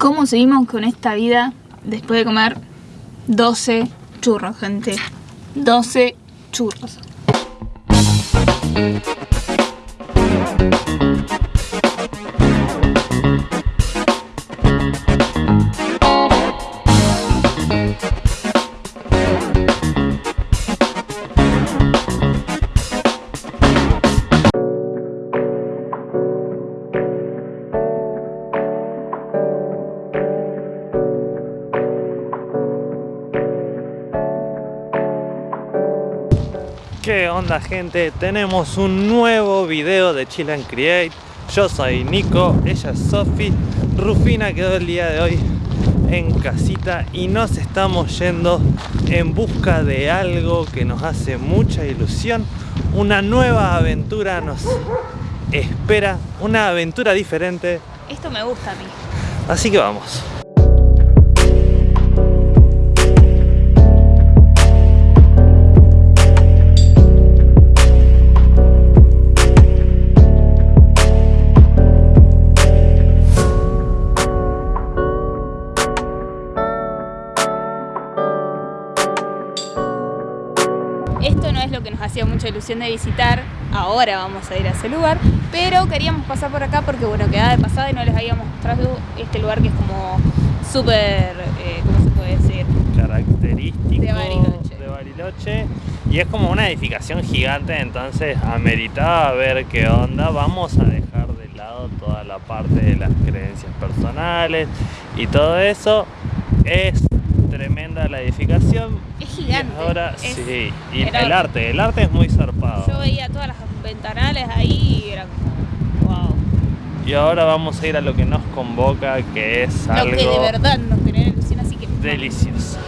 ¿Cómo seguimos con esta vida después de comer 12 churros, gente? 12 churros. Gente? Tenemos un nuevo video de Chill and Create. Yo soy Nico, ella es Sofi. Rufina quedó el día de hoy en casita y nos estamos yendo en busca de algo que nos hace mucha ilusión. Una nueva aventura nos espera, una aventura diferente. Esto me gusta a mí. Así que vamos de visitar, ahora vamos a ir a ese lugar, pero queríamos pasar por acá porque bueno, quedaba de pasada y no les habíamos mostrado este lugar que es como súper, eh, ¿cómo se puede decir? Característico De Bariloche. de Bariloche. Y es como una edificación gigante, entonces ameritaba ver qué onda. Vamos a dejar de lado toda la parte de las creencias personales y todo eso. Es tremenda la edificación. Es gigante. Y ahora es sí, y el arte, el arte es muy zarpado. Yo veía todas las ventanales ahí y era como, wow. Y ahora vamos a ir a lo que nos convoca, que es Lo algo que de verdad nos genera ilusión, así que... delicioso.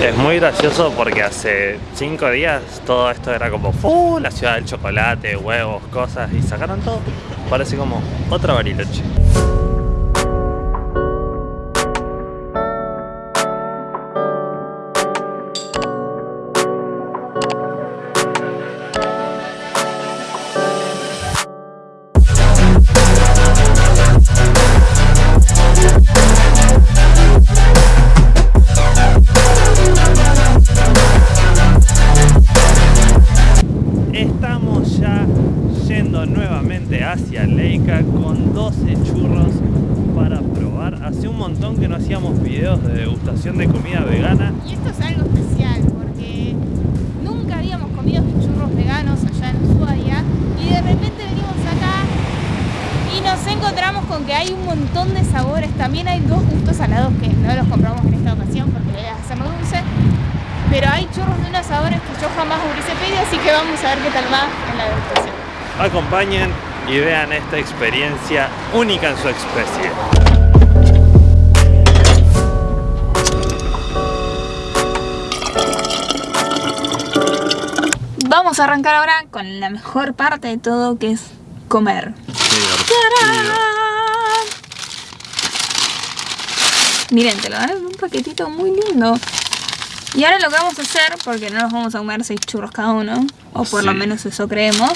Es muy gracioso porque hace cinco días todo esto era como ¡Fu! la ciudad del chocolate, huevos, cosas y sacaron todo. Parece como otra Bariloche. Hacia Leica con 12 churros para probar. Hace un montón que no hacíamos videos de degustación de comida vegana. Y esto es algo especial porque nunca habíamos comido churros veganos allá en Ushuaia y de repente venimos acá y nos encontramos con que hay un montón de sabores. También hay dos gustos salados que no los compramos en esta ocasión porque la idea es hacerlo dulce. Pero hay churros de unos sabores que yo jamás hubiese pedido, así que vamos a ver qué tal va en la degustación. Acompañen y vean esta experiencia única en su especie. Vamos a arrancar ahora con la mejor parte de todo que es comer. Miren, te lo dan en un paquetito muy lindo. Y ahora lo que vamos a hacer, porque no nos vamos a comer 6 churros cada uno, o por lo menos eso creemos,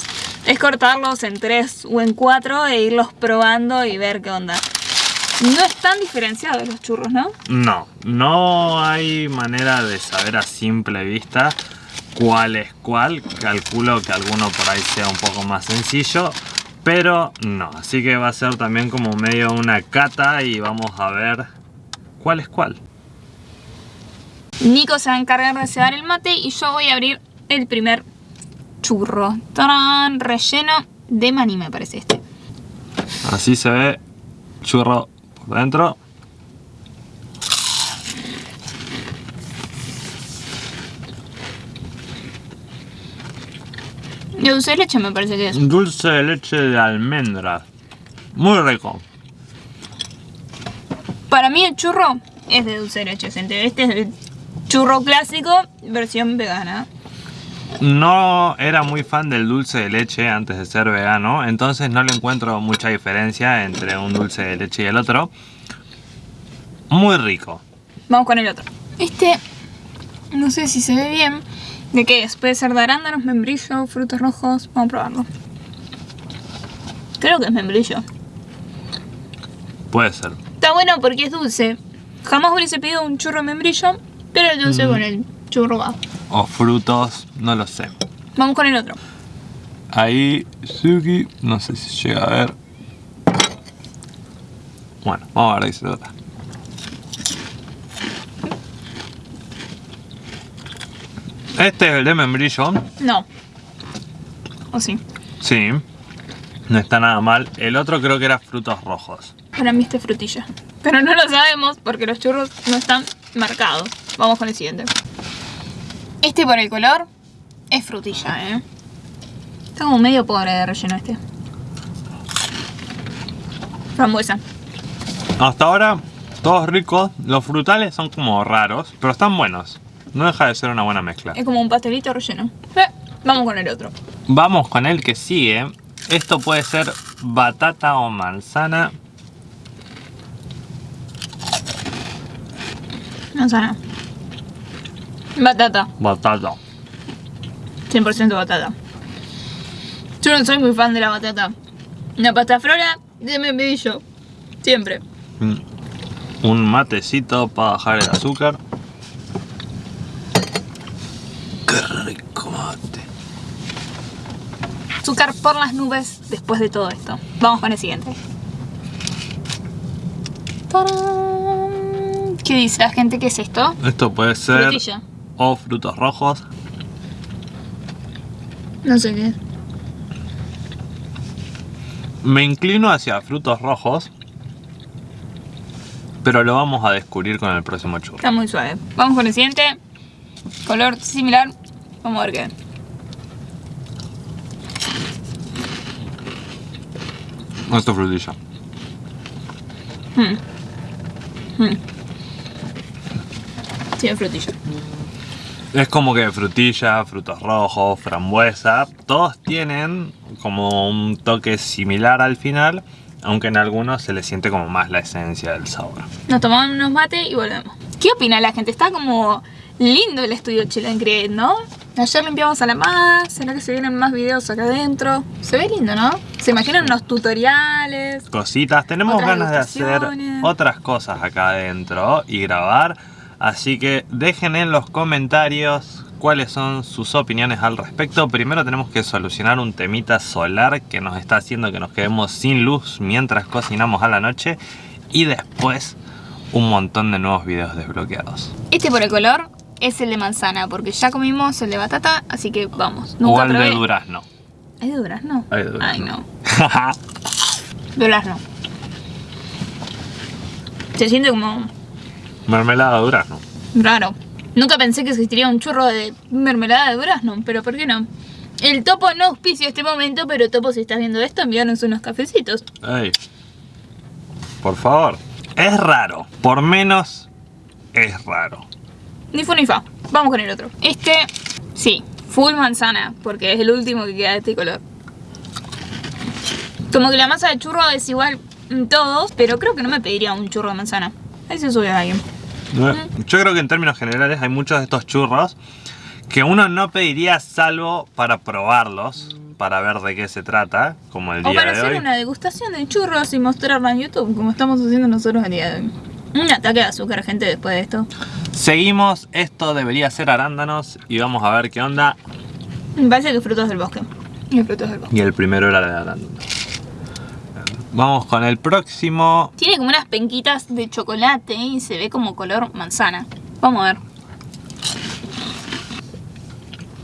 es cortarlos en 3 o en 4 e irlos probando y ver qué onda. No están diferenciados los churros, ¿no? No, no hay manera de saber a simple vista cuál es cuál. Calculo que alguno por ahí sea un poco más sencillo, pero no. Así que va a ser también como medio una cata y vamos a ver cuál es cuál. Nico se va a encargar de cebar el mate y yo voy a abrir el primer churro. ¡Tarán! Relleno de maní me parece este. Así se ve churro por dentro. De dulce de leche me parece que es. Dulce de leche de almendras. Muy rico. Para mí el churro es de dulce de leche, gente. Este es el churro clásico, versión vegana. No era muy fan del dulce de leche antes de ser vegano, entonces no le encuentro mucha diferencia entre un dulce de leche y el otro. Muy rico. Vamos con el otro. Este, no sé si se ve bien. ¿De qué es? Puede ser de arándanos, membrillo, frutos rojos. Vamos a probarlo. Creo que es membrillo. Puede ser. Está bueno porque es dulce. Jamás hubiese pedido un churro de membrillo, pero es dulce Mm. con el churro. O frutos, no lo sé. Vamos con el otro. Ahí, Suki, no sé si llega a ver. Bueno, vamos a ver de qué se trata. Este es el de membrillo. No. ¿O sí? Sí. No está nada mal. El otro creo que era frutos rojos. Para mí este es frutilla. Pero no lo sabemos porque los churros no están marcados. Vamos con el siguiente. Este por el color es frutilla, ¿eh? Está como medio pobre de relleno este. Frambuesa. Hasta ahora, todos ricos. Los frutales son como raros, pero están buenos. No deja de ser una buena mezcla. Es como un pastelito relleno. Eh, vamos con el otro. Vamos con el que sigue. Esto puede ser batata o manzana. Manzana. Batata. Batata. 100% batata. Yo no soy muy fan de la batata. Una pasta flora de membrillo. Siempre. Mm. Un matecito para bajar el azúcar. Qué rico mate. Azúcar por las nubes después de todo esto. Vamos con el siguiente. ¿Qué dice la gente? ¿Qué es esto? Esto puede ser Frutilla. O frutos rojos. No sé qué. Me inclino hacia frutos rojos. Pero lo vamos a descubrir con el próximo churro. Está muy suave. Vamos con el siguiente. Color similar. Vamos a ver qué. Esto es frutilla. Hmm. Sí, es frutilla. Es como que frutilla, frutos rojos, frambuesa, todos tienen como un toque similar al final, aunque en algunos se le siente como más la esencia del sabor. Nos tomamos unos mate y volvemos. ¿Qué opina la gente? Está como lindo el estudio Chilean Create, ¿no? Ayer limpiamos a la más, ¿será que se vienen más videos acá adentro? Se ve lindo, ¿no? ¿Se imaginan unos tutoriales? Cositas, tenemos ganas de hacer otras cosas acá adentro y grabar, así que dejen en los comentarios cuáles son sus opiniones al respecto. Primero tenemos que solucionar un temita solar que nos está haciendo que nos quedemos sin luz mientras cocinamos a la noche y después un montón de nuevos videos desbloqueados. Este por el color es el de manzana, porque ya comimos el de batata, así que vamos. o Nunca el de durazno. ¿Hay de durazno? Hay de durazno. Ay, no. Durazno. Se siente como Mermelada de durazno. raro. Nunca pensé que existiría un churro de mermelada de durazno, pero ¿por qué no? El topo no auspicia este momento, pero topo, si estás viendo esto, envíanos unos cafecitos. Ey. Por favor. Es raro. Por menos es raro. Ni fu ni fa. Vamos con el otro. Este, sí, full manzana, porque es el último que queda de este color. Como que la masa de churro es igual en todos, pero creo que no me pediría un churro de manzana. Ahí se sube a alguien. Yo creo que en términos generales hay muchos de estos churros que uno no pediría salvo para probarlos, para ver de qué se trata, como el O día para de hacer hoy. una degustación de churros y mostrarla en YouTube, como estamos haciendo nosotros el día de hoy. Un ataque de azúcar, gente, después de esto. Seguimos, esto debería ser arándanos y vamos a ver qué onda. Me parece que frutos del bosque. Y frutos del bosque. Y el primero era de arándanos. Vamos con el próximo. Tiene como unas penquitas de chocolate y se ve como color manzana. Vamos a ver.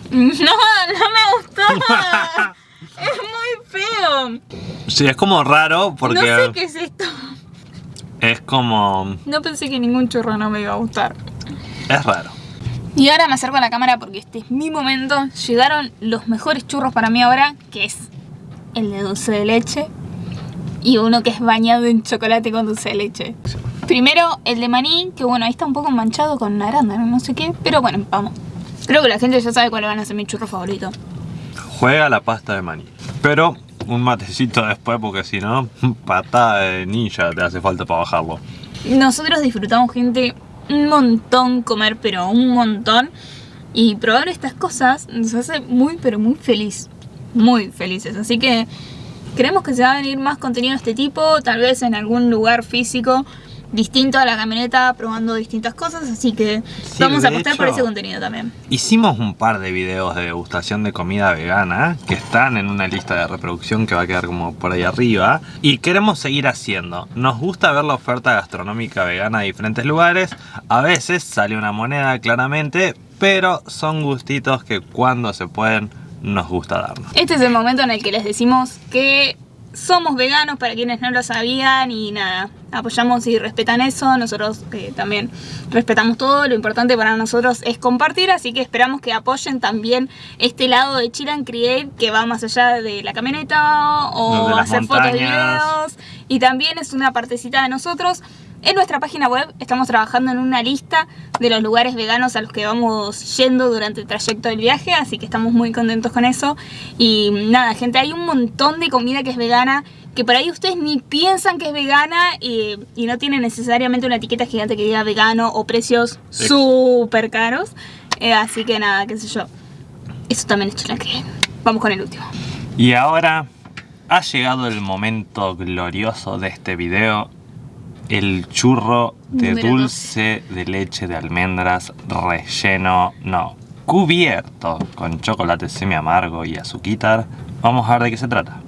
No, no me gustó. es muy feo. Sí, es como raro porque No sé qué es esto. es como... No pensé que ningún churro no me iba a gustar. es raro. Y ahora me acerco a la cámara porque este es mi momento. Llegaron los mejores churros para mí ahora, que es el de dulce de leche y uno que es bañado en chocolate con dulce de leche. Primero el de maní, que bueno, ahí está un poco manchado con arándano, no sé qué, pero bueno, vamos. Creo que la gente ya sabe cuál van a ser mi churro favorito. Juega la pasta de maní. Pero un matecito después porque si no, patada de ninja te hace falta para bajarlo. Nosotros disfrutamos, gente, un montón comer, pero un montón. Y probar estas cosas nos hace muy, pero muy feliz. Muy felices. Así que creemos que se va a venir más contenido de este tipo, tal vez en algún lugar físico distinto a la camioneta, probando distintas cosas, así que Sí, vamos a apostar por ese contenido también. Hicimos un par de videos de degustación de comida vegana que están en una lista de reproducción que va a quedar como por ahí arriba y queremos seguir haciendo. Nos gusta ver la oferta gastronómica vegana de diferentes lugares. A veces sale una moneda claramente, pero son gustitos que cuando se pueden nos gusta darnos. Este es el momento en el que les decimos que somos veganos para quienes no lo sabían y nada, apoyamos y respetan eso, nosotros eh, también respetamos todo, lo importante para nosotros es compartir, así que esperamos que apoyen también este lado de Chill and Create que va más allá de la camioneta o hacer fotos y videos y también es una partecita de nosotros. En nuestra página web estamos trabajando en una lista de los lugares veganos a los que vamos yendo durante el trayecto del viaje, así que estamos muy contentos con eso. Y nada, gente, hay un montón de comida que es vegana, que por ahí ustedes ni piensan que es vegana y, y no tiene necesariamente una etiqueta gigante que diga vegano o precios súper caros. Eh, así que nada, qué sé yo. Eso también es chula que Vamos con el último. Y ahora ha llegado el momento glorioso de este video. El churro de Número dulce de leche de almendras relleno, no, cubierto con chocolate semi amargo y azuquitar. Vamos a ver de qué se trata.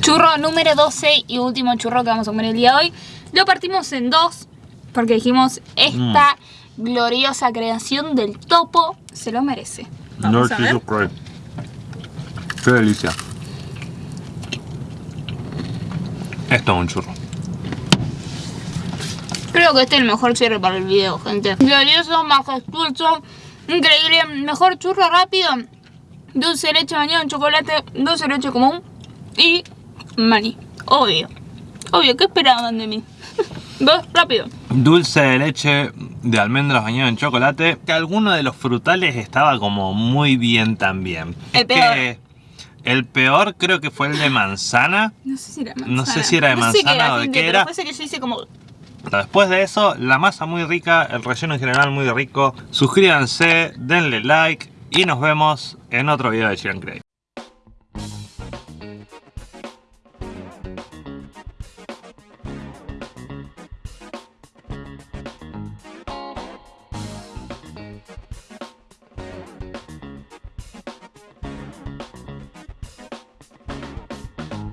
Churro número 12 y último churro que vamos a comer el día de hoy. Lo partimos en dos porque dijimos esta gloriosa creación del topo se lo merece. Vamos a ver. Qué delicia. Esto es un churro. Creo que este es el mejor cierre para el video, gente. Glorioso, majestuoso, increíble. Mejor churro rápido. Dulce de leche bañado en chocolate, dulce de leche común y maní. Obvio. Obvio, ¿qué esperaban de mí? Dos, rápido. Dulce de leche de almendras bañado en chocolate. Que alguno de los frutales estaba como muy bien también. El peor. que el peor creo que fue el de manzana. No sé si era de manzana. No sé si era de No sé qué manzana o de gente, qué pero era. ese que yo hice como Después de eso, la masa muy rica, el relleno en general muy rico. Suscríbanse, denle like y nos vemos en otro video de Chiran Cray.